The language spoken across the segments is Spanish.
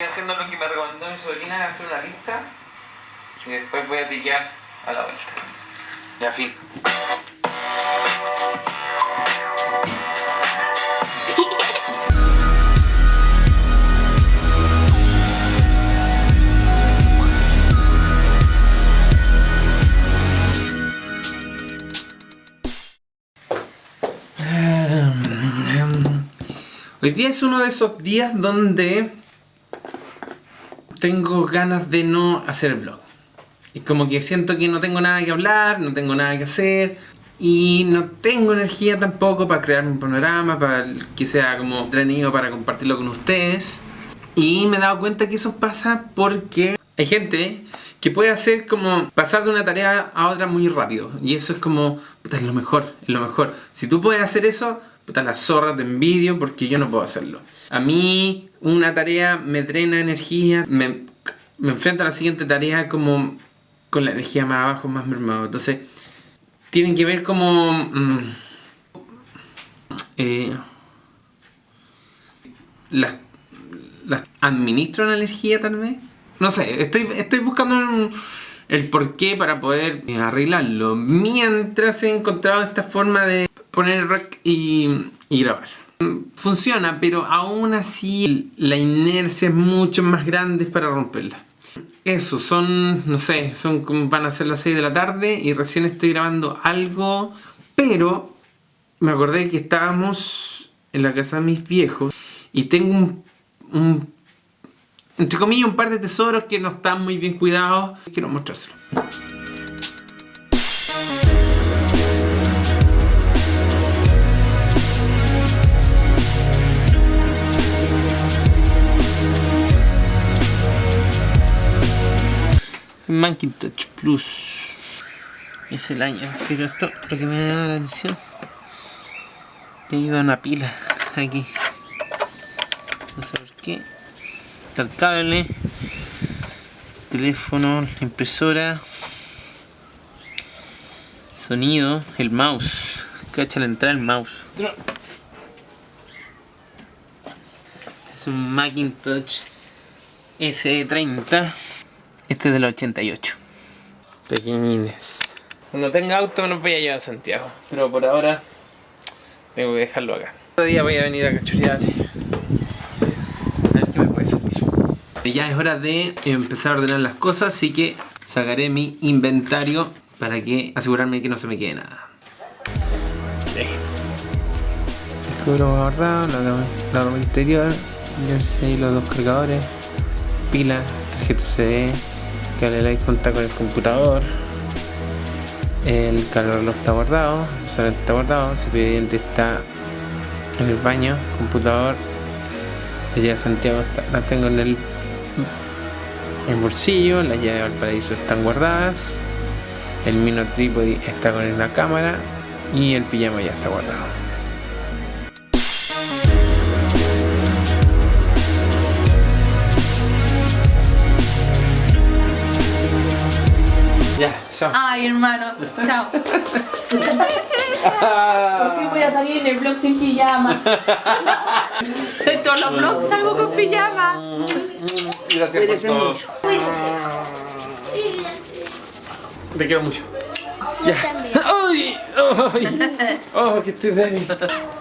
Estoy haciendo lo que me recomendó mi sobrina, hacer una lista y después voy a piquear a la vuelta. Ya, fin. Hoy día es uno de esos días donde tengo ganas de no hacer vlog. Es como que siento que no tengo nada que hablar, no tengo nada que hacer y no tengo energía tampoco para crear un panorama, para que sea como entretenido para compartirlo con ustedes. Y me he dado cuenta que eso pasa porque hay gente que puede hacer como pasar de una tarea a otra muy rápido. Y eso es como, puta, es lo mejor, es lo mejor. Si tú puedes hacer eso, puta, las zorras de envidio porque yo no puedo hacerlo. A mí una tarea me drena energía, me, enfrento a la siguiente tarea como con la energía más abajo, más mermado. Entonces, tienen que ver como... Mm, eh, las, administro la energía tal vez. No sé, estoy, estoy buscando el porqué para poder arreglarlo. Mientras he encontrado esta forma de poner rec y, grabar. Funciona, pero aún así la inercia es mucho más grande para romperla. Eso, son, no sé, son van a ser las 6 de la tarde y recién estoy grabando algo, pero me acordé que estábamos en la casa de mis viejos y tengo un, un entre comillas, un par de tesoros que no están muy bien cuidados. Quiero mostrárselo. Macintosh Plus. Es el año, pero esto lo que me da la atención. Le iba una pila aquí. No sé por qué. Está el cable teléfono, impresora sonido, el mouse. Cacha la entrada el mouse. Es un Macintosh S30 este es del 88. Pequeñines. Cuando tenga auto me los voy a llevar a Santiago. Pero por ahora tengo que dejarlo acá. Otro día voy a venir a cachurear. A ver qué me puede servir. Ya es hora de empezar a ordenar las cosas, así que sacaré mi inventario para que asegurarme que no se me quede nada. Sí. Escudo guardado, la, la interior, jersey, los dos cargadores, pila, tarjeta CD, el iPhone está con el computador. El calor no está guardado el está guardado. El cepillo de dientes está en el baño computador la de Santiago la tengo en el, bolsillo las llaves de Valparaíso están guardadas el Mino Tripodi está con la cámara y el pijama ya está guardado chao. Ay, hermano, chao. Por fin voy a salir en el vlog sin pijama. En todos los vlogs salgo con pijama. Gracias por todo. Te quiero mucho. Yo también. ¡Ay! ¡Ay! ¡Oh, que estoy débil!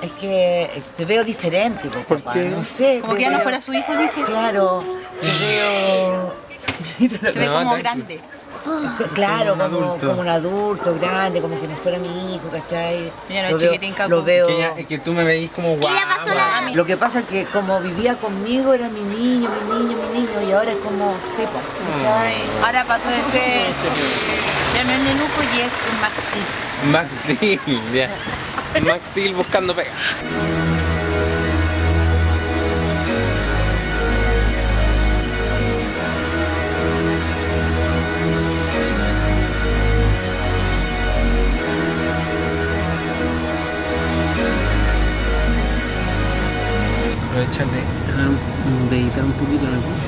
Es que te veo diferente, po, ¿Por papá. qué? No sé. Como que ya no fuera su hijo, dice. Claro, te veo... Se ve No, como grande. Claro, Como un adulto. como un adulto grande, como que no fuera mi hijo, ¿cachai? Ya no es Lo veo- chiquitín, Caco. Lo veo... Que, ya- que tú me veís como guau. la-. Lo que pasa es que como vivía conmigo era mi niño, mi niño, mi niño, y ahora es como... Sí, po. Ahora pasó de ser. Ya no es Nenuco y es un Max Steel. Max Steel, ya. Max Steel buscando pega. aprovechar de, de editar un poquito en el